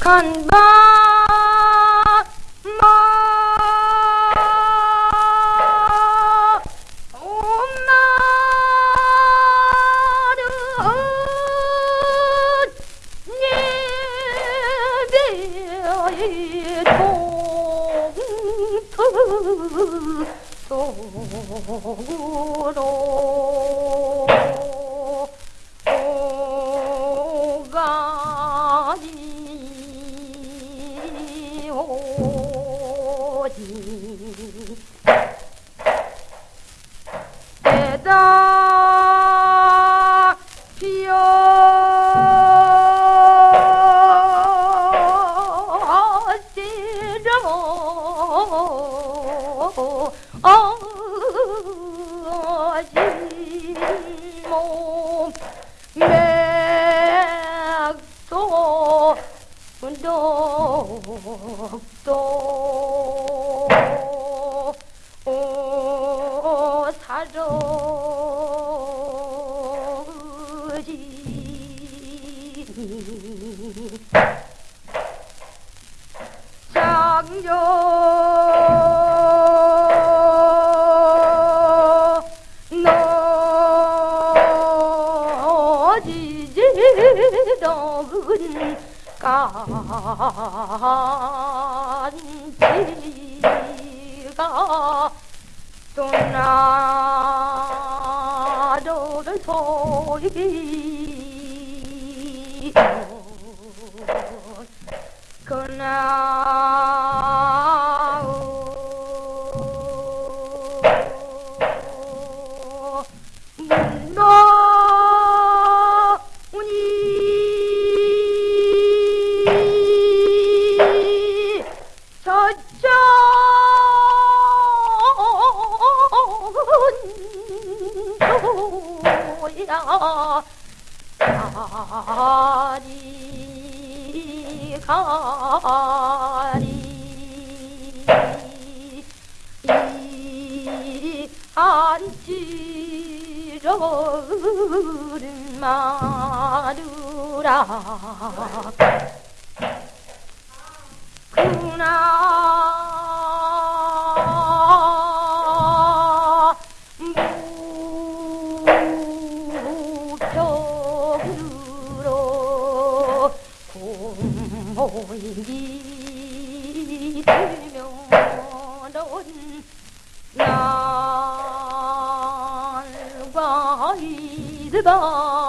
간바 동트 속으로 오지. 때다 피어지러 어지 독도 오 사러지 장조 너지지덕은 간지가 또나도를 소리 그나 저쪽도야 가리 가리 이 안지러는 마누라 그나. 무적으로 공모인기 들면은 날과 이스가